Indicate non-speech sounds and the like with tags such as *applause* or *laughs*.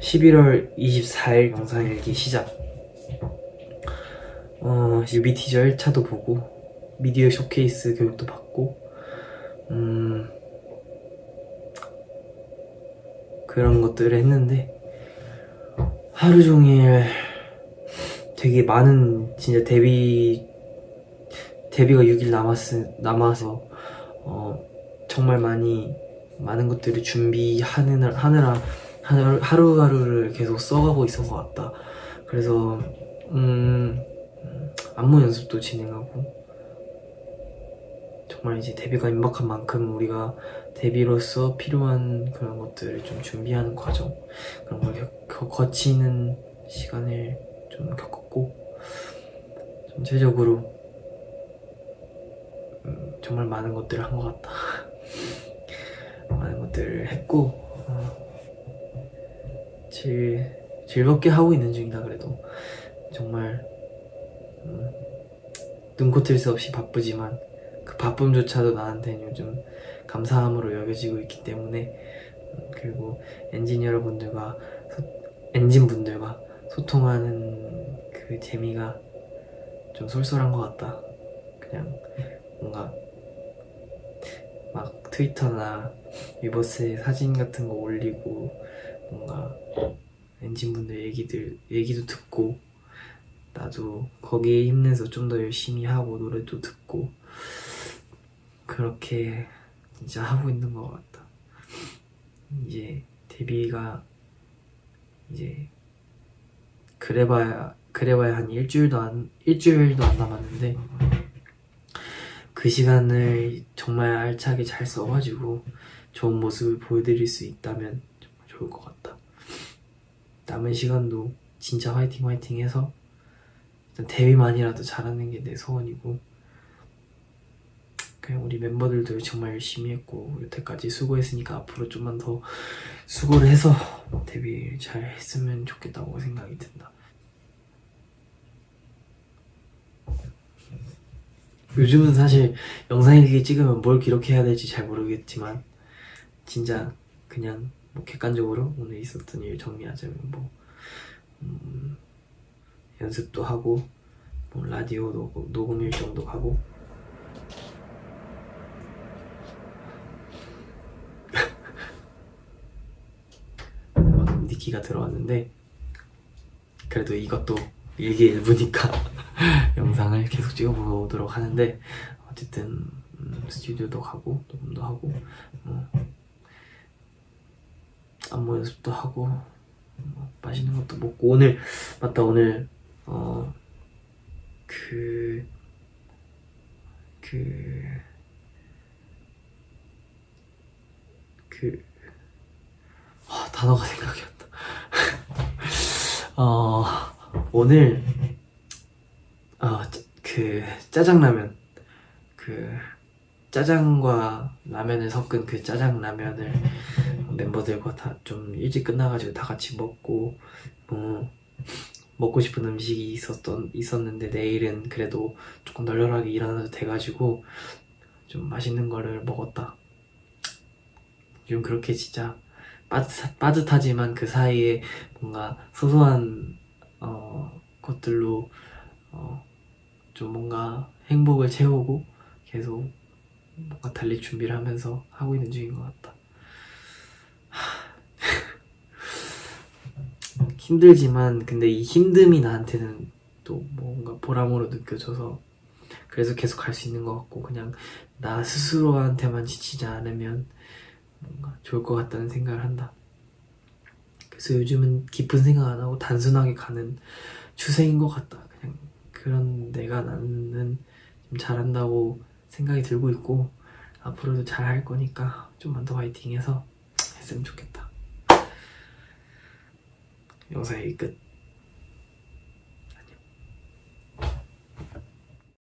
11월 24일 영상일기 시작. 어, 뮤비 티저 1차도 보고 미디어 쇼케이스 교육도 받고 음, 그런 것들을 했는데 하루 종일 되게 많은 진짜 데뷔 데뷔가 6일 남았, 남아서 어, 정말 많이 많은 것들을 준비하느라 하느라 하루- 하루하루를 계속 써가고 있어서 왔다. 그래서 음, 음, 안무 연습도 진행하고 정말 이제 데뷔가 임박한 만큼 우리가 데뷔로서 필요한 그런 것들을 좀 준비하는 과정 그런 걸 겪- 거- 거치는 시간을 좀 겪었고 전체적으로 음, 정말 많은 것들을 한 것 같다. *laughs* 많은 것들을 했고 어, 제일 즐겁게 하고 있는 중이다 그래도. 정말 음, 눈코뜰 새 없이 바쁘지만 그 바쁨조차도 나한테는 요즘 감사함으로 여겨지고 있기 때문에 음, 그리고 엔진 여러분들과 소- 엔진 분들과 소통하는 그 재미가 좀 쏠쏠한 것 같다. 그냥 뭔가 막 트위터나 위버스에 사진 같은 거 올리고 뭔가 엔진분들 얘기들 얘기도 듣고 나도 거기에 힘내서 좀 더 열심히 하고 노래도 듣고 그렇게 진짜 하고 있는 것 같다. 이제 데뷔가 이제 그래봐야 그래봐야 한 일주일도 안 일주일도 안 남았는데 그 시간을 정말 알차게 잘 써가지고 좋은 모습을 보여드릴 수 있다면 좋을 것 같다. 남은 시간도 진짜 화이팅 화이팅 해서 일단 데뷔만이라도 잘하는 게 내 소원이고 그냥 우리 멤버들도 정말 열심히 했고 여태까지 수고했으니까 앞으로 좀만 더 수고를 해서 데뷔 잘 했으면 좋겠다고 생각이 든다. 요즘은 사실 영상일기 찍으면 뭘 기록해야 될지 잘 모르겠지만 진짜 그냥 뭐 객관적으로 오늘 있었던 일 정리하자면 뭐 음, 연습도 하고 뭐 라디오 녹음, 녹음 일정도 방금 니키가 들어왔는데 그래도 이것도 일기 일부니까 *laughs* 영상을 계속 찍어보도록 하는데 어쨌든 음, 스튜디오도 가고 녹음도 하고 뭐 안무 연습도 하고 뭐 맛있는 것도 먹고 오늘 맞다 오늘 어 그 그, 그, 아, 단어가 생각이 안 나. *laughs* 어, 오늘, 어, 짜- 그, 짜장라면, 그, 짜장과 라면을 섞은 그 짜장라면을 멤버들과 다 좀 일찍 끝나가지고 다 같이 먹고, 뭐, 먹고 싶은 음식이 있었던, 있었는데 내일은 그래도 조금 널널하게 일어나도 돼가지고 좀 맛있는 거를 먹었다. 좀 그렇게 진짜 빠듯, 빠듯하지만 그 사이에 뭔가 소소한 어, 것들로 어, 좀 뭔가 행복을 채우고 계속 뭔가 달릴 준비를 하면서 하고 있는 중인 것 같다. 힘들지만 근데 이 힘듦이 나한테는 또 뭔가 보람으로 느껴져서 그래서 계속 갈 수 있는 것 같고 그냥 나 스스로한테만 지치지 않으면 뭔가 좋을 것 같다는 생각을 한다. 그래서 요즘은 깊은 생각 안 하고 단순하게 가는 추세인 것 같다. 그냥 그런 내가 나는 좀 잘한다고 생각이 들고 있고 앞으로도 잘 할 거니까 좀만 더 화이팅해서 했으면 좋겠다. 영상이 끝.